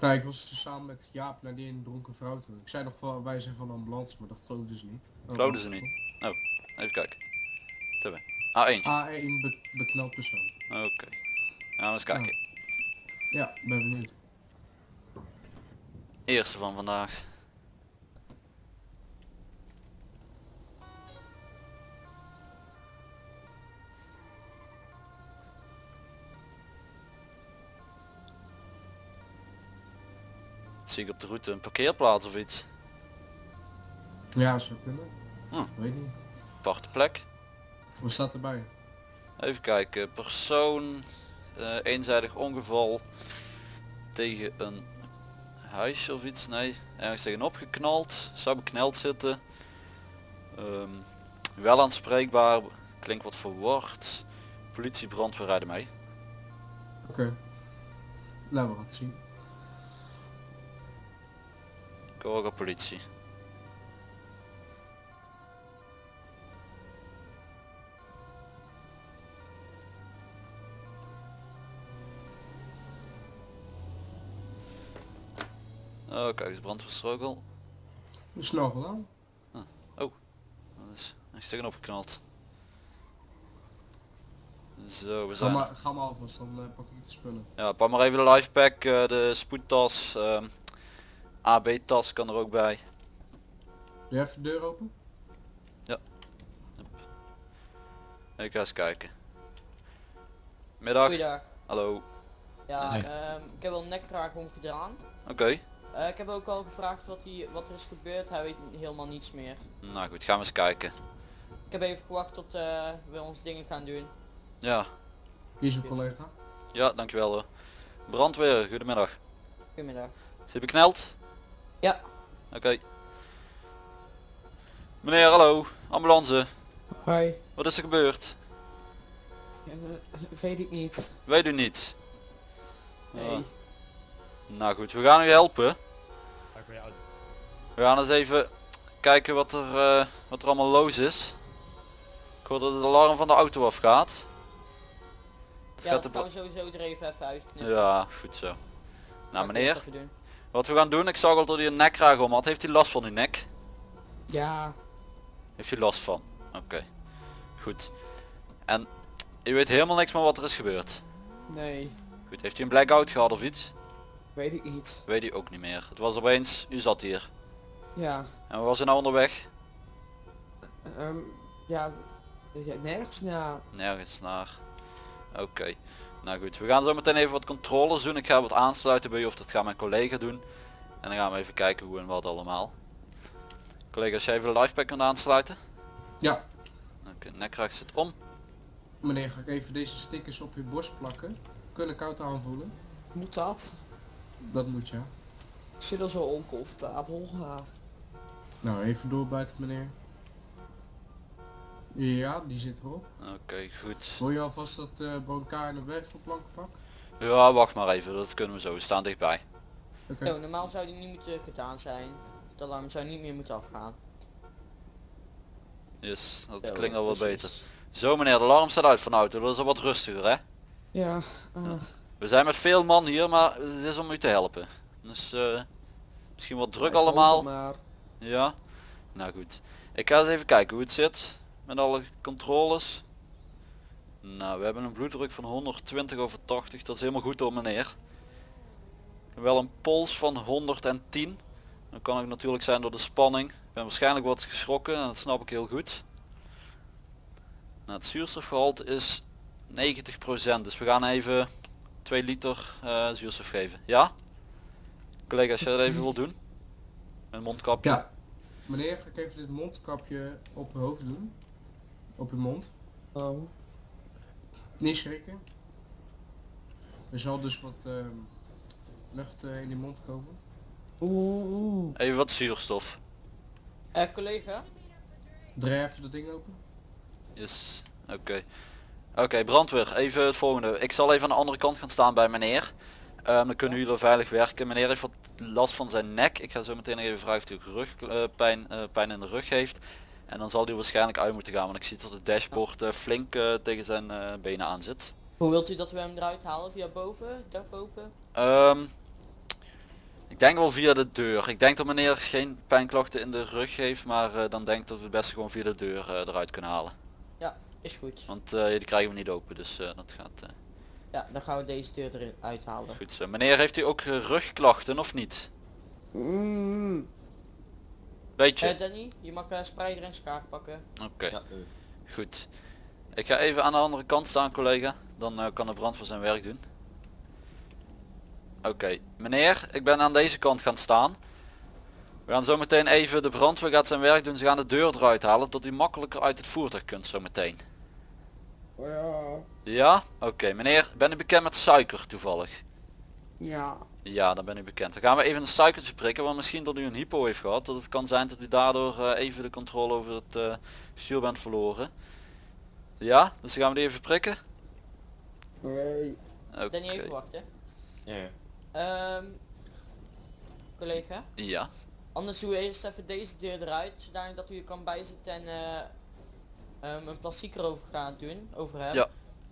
Nou, ik was dus samen met Jaap naar die ene dronken vrouw toe. Ik zei nog van, wij zijn van de ambulance, maar dat geloofden ze niet. Oh, Geloofden ze niet? Oh, even kijken. Tibbe. A1. A1 be beknald persoon. Oké. Gaan we eens kijken. Ja, ben benieuwd. Eerste van vandaag. Zie ik op de route een parkeerplaats of iets? Ja, zou kunnen. Hm. Weet niet. Aparte plek. Wat staat erbij? Even kijken. Persoon. eh, eenzijdig ongeval. Tegen een huisje of iets. Nee. Ergens tegenop geknald. Zou bekneld zitten. Ehm, wel aanspreekbaar. Klinkt wat verward. Politie brandweer rijden mee. Oké. Nou, we gaan het zien. Corga politie. Oh kijk eens brandweerstrugel. Snel gedaan. Dat is, hij is tegenop geknald. Zo, we Ga zijn... maar, ga maar alvast, dan eh, pak ik de spullen. Ja, pak maar even de lifepack, eh, de spoedtas, ehm, AB-tas kan er ook bij. Doe je even de deur open? Ik ga eens kijken. Middag, Goeiedag. hallo. Ja, ehm, ik heb wel een nekkraag omgedaan. Oké, Eh, ik heb ook al gevraagd wat, hij, wat er is gebeurd. Hij weet helemaal niets meer. nou goed, gaan we eens kijken. Ik heb even gewacht tot eh, we ons dingen gaan doen. Ja, Hier is een collega. ja, dankjewel hoor. Brandweer, goedemiddag. Goedemiddag. Is hij bekneld? Ja. Oké. Meneer, hallo, ambulance. Hoi. Wat is er gebeurd? Ja, weet ik niet. Weet u niet? Nee. Ah, nou goed, we gaan u helpen. We gaan eens even kijken wat er, eh, wat er allemaal los is. Ik hoor dat het alarm van de auto afgaat. Ja, gaat dat de gaan we sowieso er even, even uitknippen. Ja, goed zo. Nou meneer. Wat we gaan doen, ik zag al dat hij een nekkraag om had. Heeft hij last van uw nek? Ja, Heeft hij last van? Oké, goed. En u weet helemaal niks meer wat er is gebeurd? nee. Goed, heeft u een blackout gehad of iets? Weet ik niet. Weet u ook niet meer. Het was opeens, u zat hier. Ja. En waar was u nou onderweg? ehm, ja, nergens na. Nergens naar. Oké. Nou goed, we gaan zo meteen even wat controles doen. Ik ga wat aansluiten bij u of dat gaat mijn collega doen. En dan gaan we even kijken hoe en wat allemaal. Collega, als jij even de lifepack kunt aansluiten. Ja. Oké, nekkraag zit om. Meneer, ga ik even deze stickers op uw borst plakken? Kunnen koud aanvoelen? Moet dat? Dat moet ja. Ik zit al zo oncomfortabel. Ja. Nou, even doorbijten meneer. Ja, die zit erop. Oké, goed. Wil je alvast dat uh, brancard en de werkverplanken pakken? Ja, wacht maar even. Dat kunnen we zo. We staan dichtbij. Oké. Zo, normaal zou die niet moeten gedaan zijn. Het alarm zou niet meer moeten afgaan. Yes, dat klinkt al wat precies. beter. Zo meneer, de alarm staat uit van de auto. Dat is al wat rustiger hè. Ja, eh, We zijn met veel man hier, maar het is om u te helpen. Dus eh, misschien wat druk allemaal. Maar Ja, nou goed. Ik ga eens even kijken hoe het zit met alle controles. Nou, we hebben een bloeddruk van 120 over 80. Dat is helemaal goed door meneer. Wel een pols van 110. Dat kan ook natuurlijk zijn door de spanning. Ik ben waarschijnlijk wat geschrokken en dat snap ik heel goed. Nou, het zuurstofgehalte is 90%. Dus we gaan even 2 liter eh, zuurstof geven. Ja? Collega, als je dat even wil doen. Een mondkapje. Ja. Meneer, ga ik even dit mondkapje op uw hoofd doen? Op uw mond. oh. Niet schrikken. Er zal dus wat ehm, lucht eh, in die mond komen. Oeh, oeh. Even wat zuurstof. Eh, collega? Draai even dat ding open. Yes, oké. Oké, brandweer, even het volgende. Ik zal even aan de andere kant gaan staan bij meneer. Ehm, dan kunnen jullie er veilig werken. Meneer heeft wat last van zijn nek. Ik ga zo meteen even vragen of hij ook rugpijn pijn in de rug heeft. En dan zal hij waarschijnlijk uit moeten gaan, want ik zie dat het dashboard eh, flink eh, tegen zijn eh, benen aan zit. Hoe wilt u dat we hem eruit halen? Via boven? Dak open? Ehm, ik denk wel via de deur. Ik denk dat meneer geen pijnklachten in de rug heeft, maar dan denk ik dat we het best gewoon via de deur eruit kunnen halen. Ja, is goed. Want die krijgen we niet open, dus dat gaat Ja, dan gaan we deze deur eruit halen. goed zo. Meneer, heeft u ook rugklachten of niet? Mm. Beetje? Eh Danny, je mag uh, spreider en schaar pakken. Oké, Ja, goed. Ik ga even aan de andere kant staan collega, dan eh, kan de brandweer zijn werk doen. Oké, meneer, ik ben aan deze kant gaan staan. We gaan zo meteen even, de brandweer gaat zijn werk doen, ze gaan de deur eruit halen, tot u makkelijker uit het voertuig kunt zo meteen. Ja. Ja? Oké, meneer, ben u bekend met suiker toevallig? Ja. Ja, dan ben u bekend. Dan gaan we even een suikertje prikken, want misschien dat u een hypo heeft gehad. Dat het kan zijn dat u daardoor eh, even de controle over het eh stuur bent verloren. Ja, dus dan gaan we die even prikken. Nee. Oké. Danny, even wachten. Ja, ja. Ehm collega, Ja, anders doe we eerst even deze deur eruit, zodanig dat u er kan bijzitten en eh, ehm, een plastic erover gaan doen, over hem. Ja.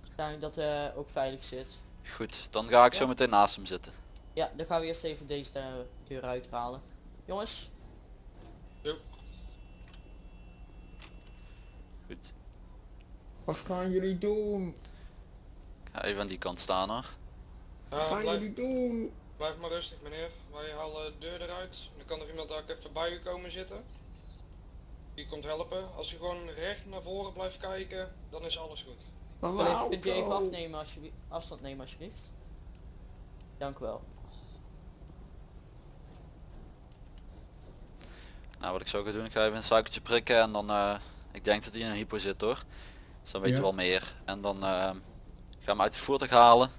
Zodanig dat hij ook veilig zit. goed. Dan ga ik zo meteen naast hem zitten. Ja, dan gaan we eerst even deze eh, deur uithalen. Jongens, Goed. Wat gaan jullie doen? Ik ga even aan die kant staan hoor. Wat gaan blijf, jullie doen? blijf maar rustig meneer. Wij halen de deur eruit. Dan kan er iemand ook even bij u komen zitten. Die komt helpen. Als u gewoon recht naar voren blijft kijken, dan is alles goed. Collega, kunt u even afnemen alsjeblieft, afstand nemen alsjeblieft. Dank u wel. Nou wat ik zo ga doen, ik ga even een suikertje prikken en dan, eh, ik denk dat hij in een hypo zit hoor. Dus dan weet je Ja. wel meer. En dan eh, gaan we hem uit het voertuig halen.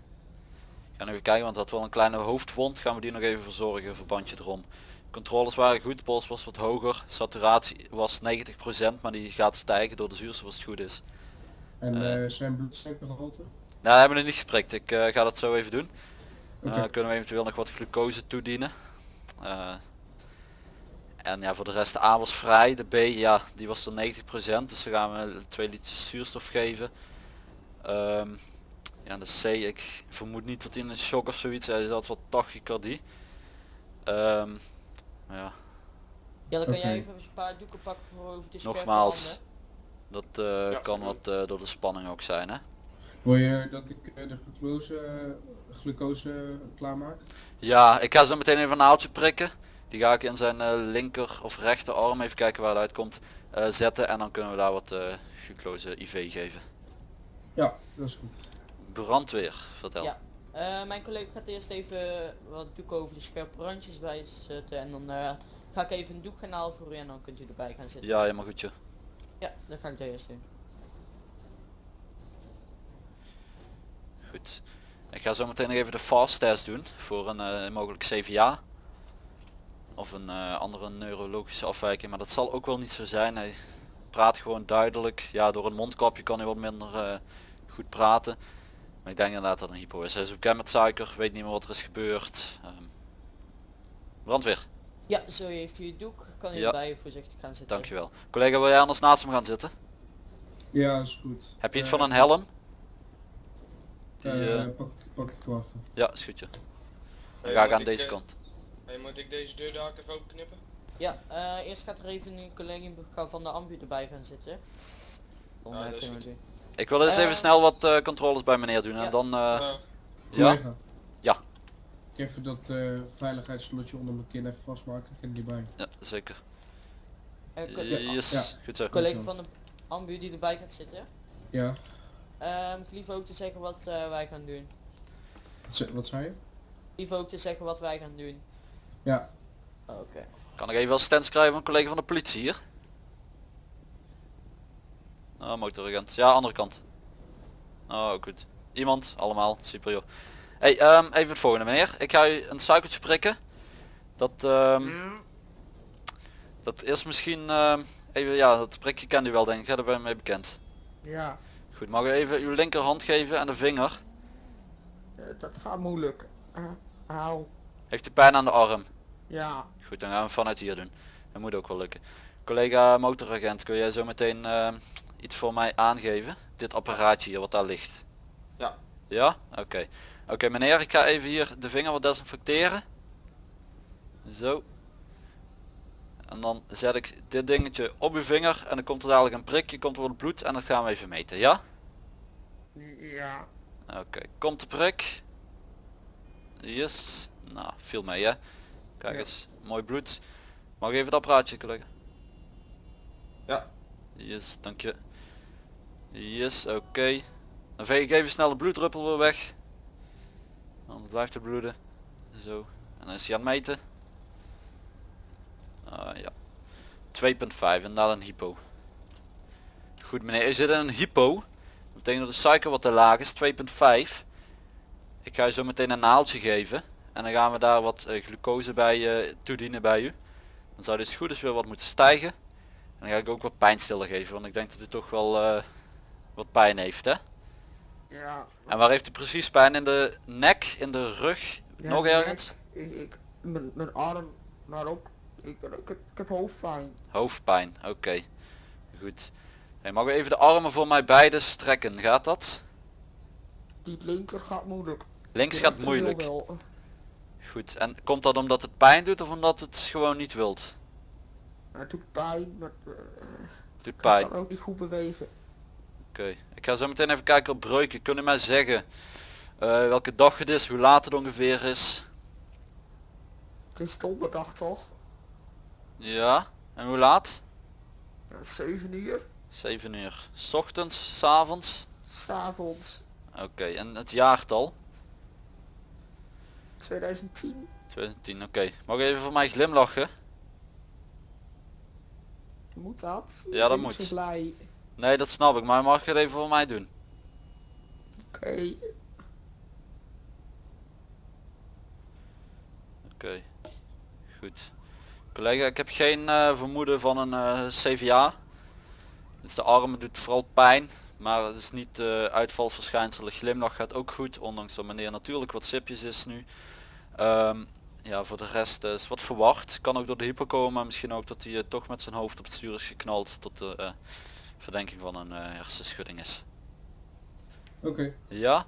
Gaan even kijken, want dat wel een kleine hoofdwond. Gaan we die nog even verzorgen, verbandje erom. Controles waren goed, de pols was wat hoger. Saturatie was 90%, maar die gaat stijgen door de zuurstof als het goed is. En Eh. eh zijn bloedsuikergehalte? Nou, hebben we nog niet geprikt. Ik ga dat zo even doen. Kunnen we eventueel nog wat glucose toedienen. En ja, voor de rest de A was vrij. De B, ja, die was er 90%. Dus dan gaan we 2 liter zuurstof geven. Ehm, ja, de C, ik vermoed niet dat hij in een shock of zoiets is. Hij had wat tachycardie. Ehm, ja, Ja, dan kan jij even een paar doeken pakken voor over de Nogmaals. handen. dat eh, Ja, kan wat eh, door de spanning ook zijn hè. Wil je dat ik eh, de glucose, glucose klaarmaak? Ja, ik ga zo meteen even een naaltje prikken. Die ga ik in zijn eh, linker of rechterarm, even kijken waar het uitkomt, eh, zetten. En dan kunnen we daar wat eh glucose IV geven. Ja, dat is goed. Brandweer, vertel. Ja. Eh, mijn collega gaat eerst even wat doeken over de scherpe randjes bij zetten en dan eh, ga ik even een doek gaan halen voor u en dan kunt u erbij gaan zitten. Ja, helemaal goed. joh. Ja, dan ga ik dat eerst doen. Goed. Ik ga zo meteen nog even de fast test doen voor een eh, mogelijk CVA. Of een eh, andere neurologische afwijking, maar dat zal ook wel niet zo zijn. Hij praat gewoon duidelijk. Ja, door een mondkapje kan hij wat minder eh, goed praten. Maar ik denk inderdaad dat een hypo is. Hij is bekend met suiker, weet niet meer wat er is gebeurd. Ehm, brandweer, Ja, zo heeft u het doek. Kan u Ja. erbij voorzichtig gaan zitten. dankjewel. Collega, wil jij anders naast hem gaan zitten? Ja, dat is goed. Heb je iets Eh, van een helm? Die, pak, pak ik ja, is goed. Dan ga ik aan deze kant. Hey, moet ik deze deur daar even open knippen? Ja, eh, eerst gaat er even een collega van de ambu erbij gaan zitten. Dan eh, dat is kunnen we doen. Ik wil eens Eh, even snel wat eh, controles bij meneer doen en ja. dan... eh, Eh, ja? Ja. Ik even dat eh veiligheidslotje onder mijn kin even vastmaken. Ik ken die bij. Ja, zeker. Eh, Yes, Ja. goed zo. collega van de ambu die erbij gaat zitten. Ja. Ehm ik lief ook te zeggen wat eh, wij gaan doen. Wat ze- Wat zei je? Lief ook te zeggen wat wij gaan doen. Ja. Oké. Kan ik even assistentie krijgen van een collega van de politie hier? Oh, motoragent. Ja, andere kant. Oh, goed. Iemand, allemaal, super joh. Hey, ehm, even het volgende meneer. Ik ga u een suikertje prikken. Dat, ehm, dat is misschien, ehm, even, ja, dat prikje kent u wel denk ik, hè? daar ben je mee bekend. Ja. Goed, mag u even uw linkerhand geven en de vinger. eh, dat gaat moeilijk. Auw. Heeft u pijn aan de arm? Ja. Goed, dan gaan we vanuit hier doen. Dat moet ook wel lukken. Collega motoragent, kun jij zo meteen eh, iets voor mij aangeven? Dit apparaatje hier wat daar ligt. Ja. Ja? Oké. Oké meneer, ik ga even hier de vinger wat desinfecteren. Zo. En dan zet ik dit dingetje op uw vinger en dan komt er dadelijk een prikje, komt er wat bloed en dat gaan we even meten, ja? Ja. Oké, komt de prik. Yes. Nou, viel mee hè. Kijk Ja. eens, mooi bloed. Mag ik even het apparaatje collega? Ja. Yes, dank je. Yes, oké. Dan veeg ik even snel de bloeddruppel weer weg. Anders blijft het bloeden. Zo. En dan is hij aan het meten. Ah ja. 2.5, inderdaad een hypo. Goed meneer, zit in een hypo. Dat betekent dat de suiker wat te laag is, 2.5. Ik ga je zo meteen een naaltje geven. En dan gaan we daar wat eh, glucose bij eh, toedienen bij u. Dan zou dus goed eens weer wat moeten stijgen. En dan ga ik ook wat pijnstiller geven, want ik denk dat u toch wel eh, wat pijn heeft hè. Ja. En waar heeft u precies pijn? In de nek, in de rug, Ja, nog nek, ergens? Ik, ik, mijn, mijn arm, maar ook, ik, ik, heb hoofdpijn. Hoofdpijn, oké. Goed. Hey, mag u even de armen voor mij beide strekken, gaat dat? Die linker gaat moeilijk. Links gaat moeilijk. Goed. En komt dat omdat het pijn doet of omdat het gewoon niet wilt? Het doet pijn, maar eh, Doet ik pijn. kan ook niet goed bewegen. Oké. Ik ga zo meteen even kijken op breuken. Kunnen mij zeggen eh, welke dag het is, hoe laat het ongeveer is? Het is donderdag toch? Ja. En hoe laat? Ja, 7 uur. 7 uur. 's ochtends, 's avonds? S'avonds. Oké. En het jaartal? 2010. 2010, oké. Mag ik even voor mij glimlachen? Moet dat? Ja, dat Ik moet. Blij. Nee, dat snap ik, maar mag je het even voor mij doen? Oké. Oké. Goed. Collega, ik heb geen eh, vermoeden van een eh, CVA. Dus de armen doet vooral pijn. Maar het is niet uitvalsverschijnselen. Glimlach gaat ook goed. Ondanks dat meneer natuurlijk wat sipjes is nu. Ehm, ja, voor de rest is wat verwacht. Kan ook door de hypo komen. Maar misschien ook dat hij eh, toch met zijn hoofd op het stuur is geknald. Tot de eh, verdenking van een eh, hersenschudding is. Oké. Ja?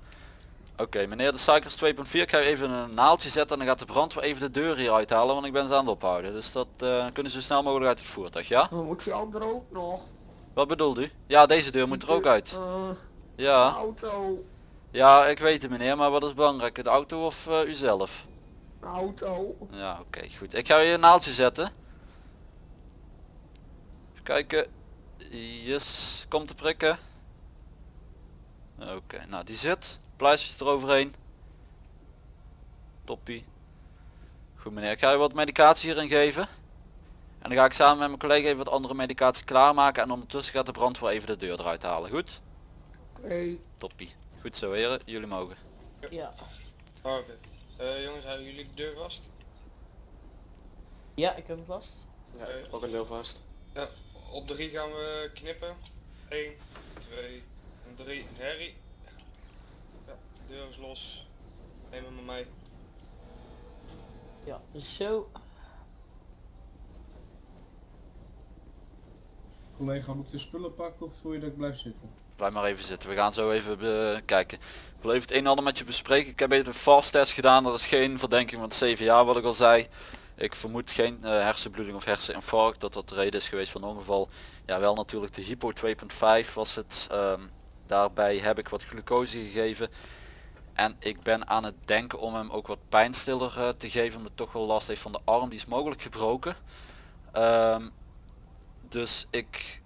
Oké, meneer de suiker is 2.4. Ik ga even een naaldje zetten en dan gaat de brandweer even de deur hier uithalen, want ik ben ze aan het ophouden. Dus dat eh, kunnen ze zo snel mogelijk uit het voertuig, ja? Dan moet die andere ook nog. Wat bedoelt u? Ja, deze deur moet er ook uit. De Ja, auto. ja, ik weet het meneer, maar wat is belangrijk? De auto of eh, u zelf? De auto. Ja, oké, goed. Ik ga je een naaldje zetten. Even kijken. Yes, komt te prikken. Oké, nou die zit. Pluisjes eroverheen. Toppie. Goed meneer, ik ga je wat medicatie hierin geven. En dan ga ik samen met mijn collega even wat andere medicatie klaarmaken. En ondertussen gaat de brandweer even de deur eruit halen. Goed? Oké. Toppie. Goed zo heren, jullie mogen. Ja. Oh, Oké. Eh, jongens, houden jullie de deur vast? Ja, ik heb hem vast. Ja, ook een deel vast. Ja, op drie gaan we knippen. 1, 2 en 3. Harry. Ja, de deur is los. Neem hem maar mee. Ja, zo. Collega, moet ik de spullen pakken of wil je dat ik blijf zitten? Blijf maar even zitten. We gaan zo even bekijken. Ik wil even het een en ander met je bespreken. Ik heb even een fast test gedaan. Er is geen verdenking van het CVA wat ik al zei. Ik vermoed geen eh, hersenbloeding of herseninfarct. Dat dat de reden is geweest van ongeval. Ja wel natuurlijk de hypo 2.5 was het. Ehm, daarbij heb ik wat glucose gegeven. En ik ben aan het denken om hem ook wat pijnstiller eh, te geven. Omdat toch wel last heeft van de arm. Die is mogelijk gebroken. Ehm, dus ik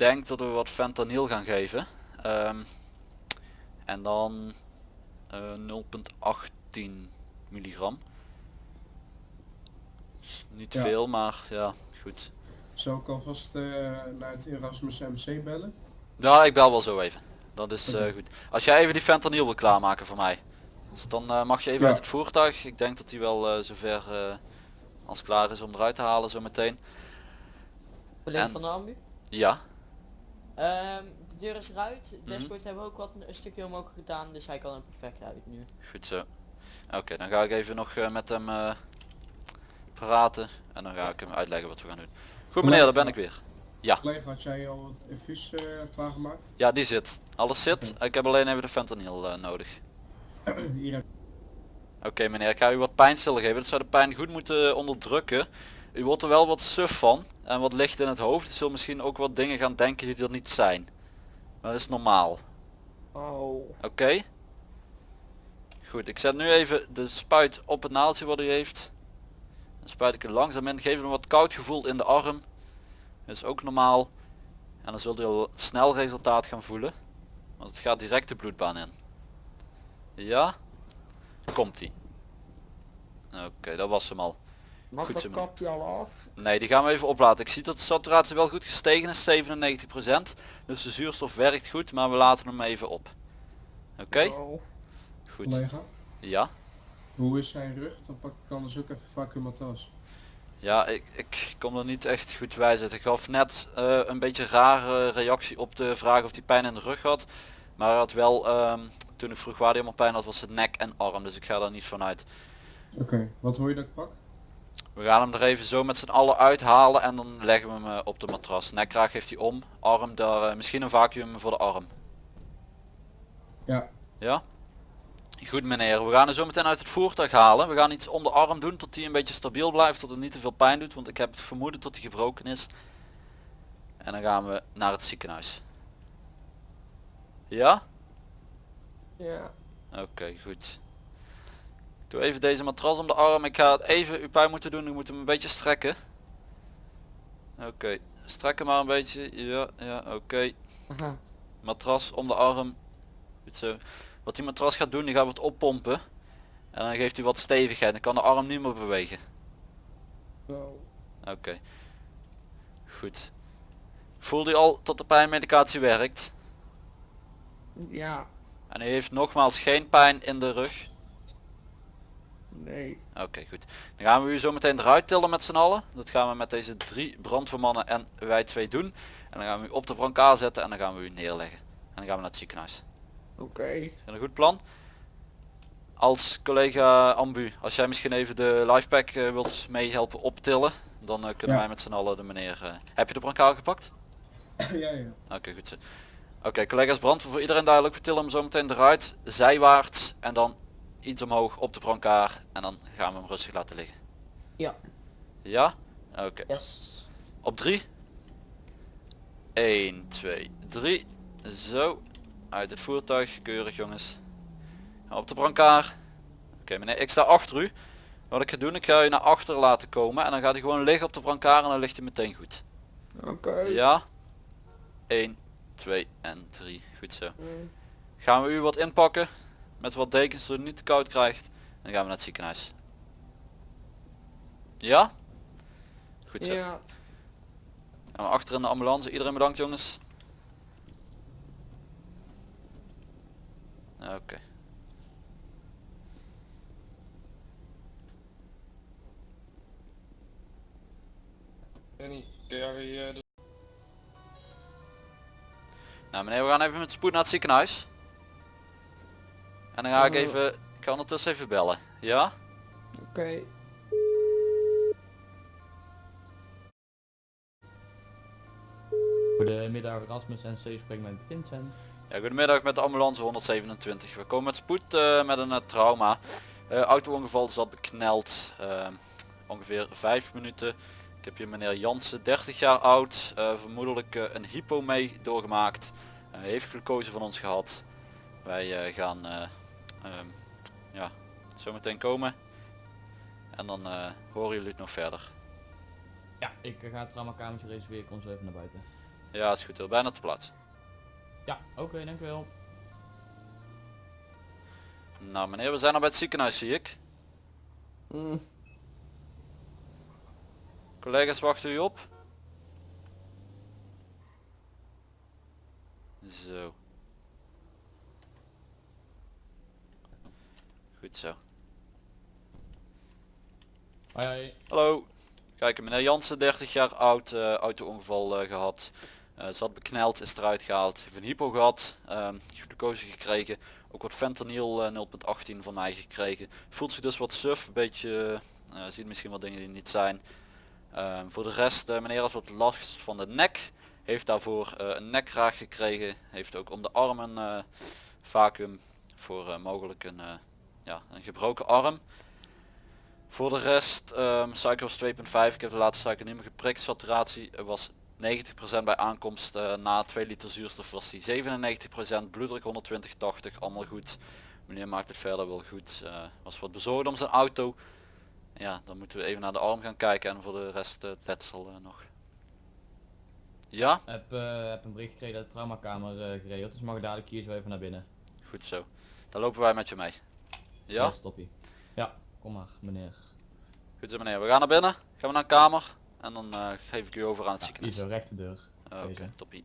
denk dat we wat fentanyl gaan geven. Ehm, en dan eh 0.18 milligram. Is Niet Ja. veel, maar ja, goed. Zou ik alvast eh, naar het Erasmus MC bellen? Ja, ik bel wel zo even. Dat is eh, goed. Als jij even die fentanyl wil klaarmaken voor mij. Dus dan mag je even Ja. uit het voertuig. Ik denk dat hij wel eh, zover eh, als klaar is om eruit te halen zo meteen. Collega En- van de ambu. Ja, Ehm, de deur is eruit. De dashboard hebben we ook wat een stukje omhoog gedaan, dus hij kan er perfect uit nu. goed zo. Oké, dan ga ik even nog eh, met hem eh, praten. En dan ga ik hem uitleggen wat we gaan doen. Goed meneer, daar ben ik weer. Collega, had jij al het infuus eh, klaargemaakt? Ja, die zit. Alles zit. Ik heb alleen even de fentanyl nodig. Hier heb Oké meneer, ik ga u wat pijnstiller geven. Dat zou de pijn goed moeten onderdrukken. U wordt er wel wat suf van en wat licht in het hoofd. U zult misschien ook wat dingen gaan denken die er niet zijn. Maar dat is normaal. Oh. Oké? Goed, ik zet nu even de spuit op het naaldje wat u heeft. Dan spuit ik er langzaam in. Geef hem wat koud gevoel in de arm. Dat is ook normaal. En dan zult u al snel resultaat gaan voelen. Want het gaat direct de bloedbaan in. Ja? Komt ie. Oké, dat was hem al. Mag Goed dat kapje al af? Nee, die gaan we even oplaten. Ik zie dat de saturatie wel goed gestegen is, 97%. Dus de zuurstof werkt goed, maar we laten hem even op. Oké, goed. collega. Ja? Hoe is zijn rug? Dan pak ik anders ook even vacuumatas. Ja, ik, ik kom er niet echt goed bij zitten. Ik gaf net eh, een beetje rare reactie op de vraag of hij pijn in de rug had. Maar hij had wel, ehm, toen ik vroeg waar hij allemaal pijn had, was het nek en arm. Dus ik ga daar niet van uit. Oké, wat wil je dat ik pak? We gaan hem er even zo met z'n allen uithalen en dan leggen we hem eh, op de matras. Nekkraag heeft hij om, arm daar, eh, misschien een vacuüm voor de arm. Ja, Ja? Goed meneer, we gaan hem zo meteen uit het voertuig halen. We gaan iets om de arm doen tot hij een beetje stabiel blijft, tot het niet te veel pijn doet. Want ik heb het vermoeden dat hij gebroken is. En dan gaan we naar het ziekenhuis. Ja? Ja. Oké, goed. Doe even deze matras om de arm. Ik ga het even uw pijn moeten doen. Ik moet hem een beetje strekken. Oké, strek hem maar een beetje. Ja, ja, oké. Matras om de arm. Goed zo. Wat die matras gaat doen, die gaat wat oppompen. En dan geeft hij wat stevigheid. Dan kan de arm niet meer bewegen. Oké. Goed. Voelde u al dat de pijnmedicatie werkt? Ja. En heeft nogmaals geen pijn in de rug? Nee. Oké, goed. Dan gaan we u zo meteen eruit tillen met z'n allen. Dat gaan we met deze drie brandweermannen en wij twee doen. En dan gaan we u op de brancard zetten en dan gaan we u neerleggen. En dan gaan we naar het ziekenhuis. Oké. Is dat een goed plan? Als collega Ambu, als jij misschien even de lifepack eh, wilt meehelpen optillen, dan eh, kunnen Ja. wij met z'n allen de meneer... eh, heb je de brancard gepakt? ja, ja. Oké, goed zo. Oké, collega's brandweer voor iedereen duidelijk. We tillen hem zo meteen eruit, zijwaarts en dan iets omhoog op de brancard en dan gaan we hem rustig laten liggen. Ja. Ja? Oké. Yes. Op 3. 1, 2, 3. Zo. Uit het voertuig. Keurig jongens. Op de brancard. Oké meneer, ik sta achter u. Wat ik ga doen, ik ga u naar achter laten komen. En dan gaat hij gewoon liggen op de brancard en dan ligt hij meteen goed. Oké. Ja? 1, 2 en 3. Goed zo. Mm. Gaan we u wat inpakken. Met wat dekens zodat u niet te koud krijgt. En dan gaan we naar het ziekenhuis. Ja? Goed zo. Ja. Gaan we achter in de ambulance. Iedereen bedankt jongens. Oké. Jij eh, Nou meneer, we gaan even met spoed naar het ziekenhuis. En dan ga ik even, ik ga ondertussen even bellen. Ja? Oké. Goedemiddag Rasmus en C spreekt met Vincent. Ja, goedemiddag met de ambulance 127. We komen met spoed eh, met een eh, trauma. Eh Auto-ongeval zat bekneld. ongeveer 5 minuten. Ik heb hier meneer Jansen, 30 jaar oud. eh, vermoedelijk een hypo mee doorgemaakt. Eh, heeft glucose van ons gehad. Wij eh, gaan eh, ehm, ja, zo meteen komen. En dan eh, horen jullie het nog verder. Ja, ik ga het traumakamertje reserveren, ik kom zo even naar buiten. Ja, is goed. heel Bijna te plaats. Ja, oké, dankjewel. Nou meneer, we zijn al bij het ziekenhuis zie ik. Mm. Collega's wachten u op. Zo. Goed zo. Hoi hoi. Hallo. Kijk, meneer Jansen, 30 jaar oud, eh auto-ongeval eh, gehad. Eh, zat bekneld, is eruit gehaald. Heeft een hypo gehad, ehm glucose gekregen. Ook wat fentanyl eh, 0.18 van mij gekregen. Voelt zich dus wat suf, een beetje, ziet misschien wat dingen die niet zijn. Ehm, voor de rest, meneer had wat last van de nek. Heeft daarvoor een nekkraag gekregen. Heeft ook om de armen vacuüm voor mogelijk een, ja, een gebroken arm. Voor de rest, ehm suiker was 2,5. Ik heb de laatste suiker niet meer geprikt. Saturatie eh, was 90% bij aankomst. eh, na 2 liter zuurstof was die 97%. Bloeddruk 120, 80. Allemaal goed. Meneer maakt het verder wel goed. eh, was wat bezorgd om zijn auto. Ja, dan moeten we even naar de arm gaan kijken en voor de rest het letsel nog. Ja, Heb, eh, heb een bericht gekregen dat de traumakamer eh geregeld is. Mag ik dadelijk hier zo even naar binnen? goed zo. Dan lopen wij met je mee. Ja, stoppie. Ja, kom maar meneer. goed zo meneer. We gaan naar binnen. Gaan we naar een kamer. En dan eh, geef ik u over aan het Ja, ziekenhuis. rechte deur. Oké, toppie.